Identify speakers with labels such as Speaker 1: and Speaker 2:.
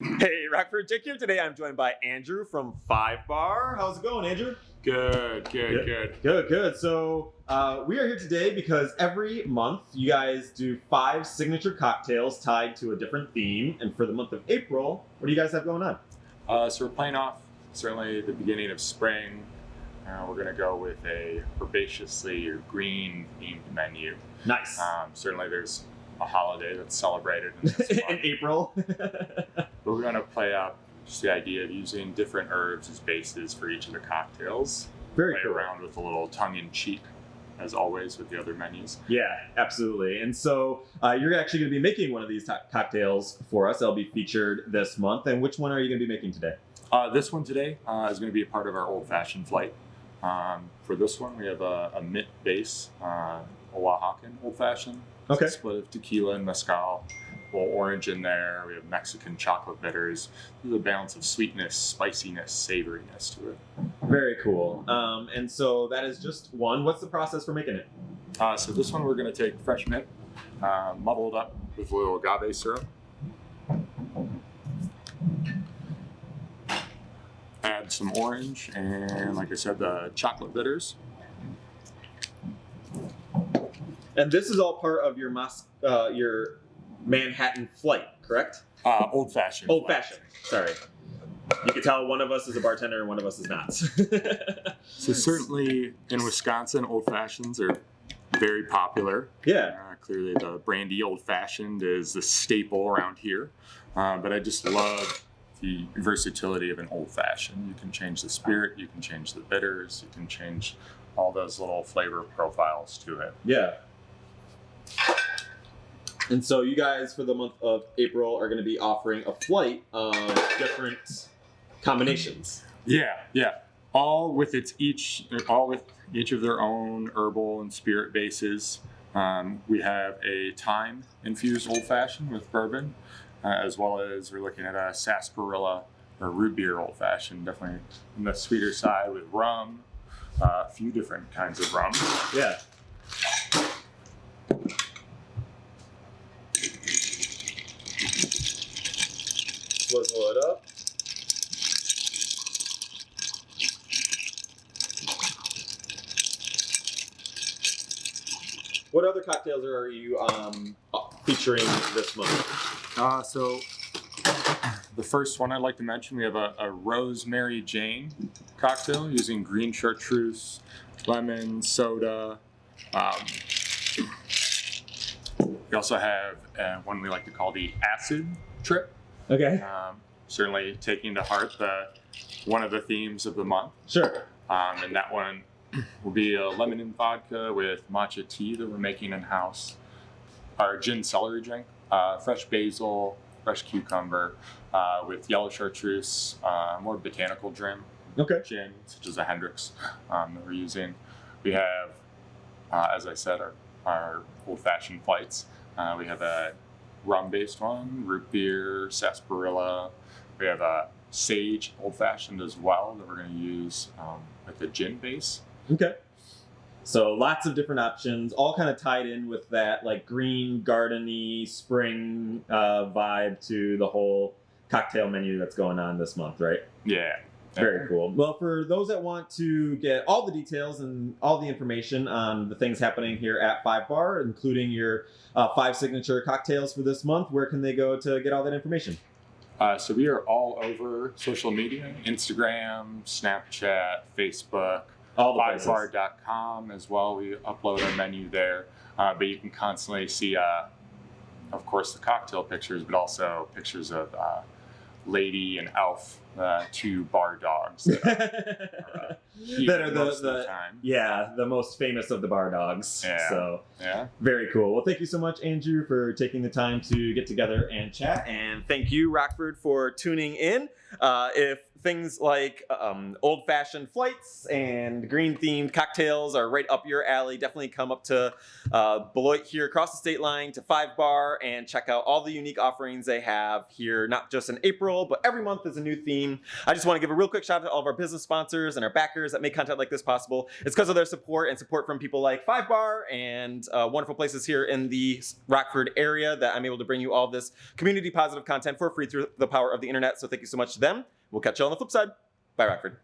Speaker 1: Hey, Rockford Dick here. Today I'm joined by Andrew from Five Bar. How's it going, Andrew?
Speaker 2: Good, good,
Speaker 1: Yeah.
Speaker 2: good.
Speaker 1: Good, good. So uh, we are here today because every month you guys do five signature cocktails tied to a different theme. And for the month of April, what do you guys have going on?
Speaker 2: Uh, so we're playing off certainly the beginning of spring. Uh, we're gonna go with a herbaceously or green themed menu.
Speaker 1: Nice.
Speaker 2: Um, certainly, there's a holiday that's celebrated in
Speaker 1: In April.
Speaker 2: but we're gonna play up just the idea of using different herbs as bases for each of the cocktails.
Speaker 1: Very
Speaker 2: Play
Speaker 1: cool.
Speaker 2: around with a little tongue in cheek, as always with the other menus.
Speaker 1: Yeah, absolutely. And so uh, you're actually going to be making one of these to- cocktails for us. That'll be featured this month. And which one are you going to be making today?
Speaker 2: Uh, this one today uh, is going to be a part of our old fashioned flight. Um, for this one, we have a, a mint base, uh, Oaxacan old fashioned.
Speaker 1: Okay.
Speaker 2: A split of tequila and mezcal. Little orange in there. We have Mexican chocolate bitters. There's a balance of sweetness, spiciness, savoriness to it.
Speaker 1: Very cool. Um, and so that is just one. What's the process for making it?
Speaker 2: Uh, so this one we're going to take fresh mint, uh, muddled up with a little agave syrup. Add some orange and, like I said, the chocolate bitters.
Speaker 1: And this is all part of your Mos- uh, your Manhattan flight, correct?
Speaker 2: Uh, old fashioned.
Speaker 1: Old fashioned. Sorry. You can tell one of us is a bartender and one of us is not.
Speaker 2: So certainly in Wisconsin, old fashions are very popular.
Speaker 1: yeah.
Speaker 2: Uh, clearly, the brandy old fashioned is the staple around here. Uh, but I just love the versatility of an old fashioned. You can change the spirit, you can change the bitters, you can change all those little flavor profiles to it.
Speaker 1: Yeah. And so you guys for the month of April are going to be offering a flight of different combinations.
Speaker 2: Yeah, yeah. All with its each, all with each of their own herbal and spirit bases. Um, we have a thyme infused old fashioned with bourbon, uh, as well as we're looking at a sarsaparilla or root beer old fashioned, definitely on the sweeter side with rum, uh, a few different kinds of rum.
Speaker 1: Yeah. Swizzle it up. What other cocktails are you um, featuring this month?
Speaker 2: Uh, so the first one I'd like to mention, we have a, a rosemary Jane cocktail using green chartreuse, lemon, soda. Um, we also have uh, one we like to call the acid trip.
Speaker 1: Okay.
Speaker 2: Um, certainly taking to heart the one of the themes of the month.
Speaker 1: Sure.
Speaker 2: Um, and that one will be a lemon and vodka with matcha tea that we're making in house. Our gin celery drink, uh, fresh basil, fresh cucumber, uh, with yellow chartreuse, uh, more botanical gin,
Speaker 1: Okay.
Speaker 2: gin such as a Hendrick's um, that we're using. We have, uh, as I said, our, our old fashioned flights. Uh, we have a rum based one, root beer, sarsaparilla. We have a sage old fashioned as well that we're going to use um, with the gin base.
Speaker 1: Okay. So lots of different options, all kind of tied in with that like green, gardeny, spring uh, vibe to the whole cocktail menu that's going on this month, right?
Speaker 2: Yeah.
Speaker 1: Very cool. Well, for those that want to get all the details and all the information on the things happening here at Five Bar, including your uh, five signature cocktails for this month, where can they go to get all that information?
Speaker 2: Uh, so we are all over social media Instagram, Snapchat, Facebook,
Speaker 1: All the
Speaker 2: fivebar.com as well. We upload our menu there. Uh, but you can constantly see, uh, of course, the cocktail pictures, but also pictures of uh, Lady and Elf, uh, two bar dogs that are, uh,
Speaker 1: that are the,
Speaker 2: the
Speaker 1: the
Speaker 2: time.
Speaker 1: yeah the most famous of the bar dogs.
Speaker 2: Yeah.
Speaker 1: So
Speaker 2: Yeah.
Speaker 1: Very cool. Well, thank you so much, Andrew, for taking the time to get together and chat. And thank you, Rockford, for tuning in. Uh, if things like um, old fashioned flights and green themed cocktails are right up your alley, definitely come up to uh, Beloit here across the state line to Five Bar and check out all the unique offerings they have here, not just in April, but every month is a new theme. I just want to give a real quick shout out to all of our business sponsors and our backers that make content like this possible. It's because of their support and support from people like Five Bar and uh, wonderful places here in the Rockford area that I'm able to bring you all this community positive content for free through the power of the internet. So thank you so much to them. We'll catch you on the flip side. Bye, Rockford.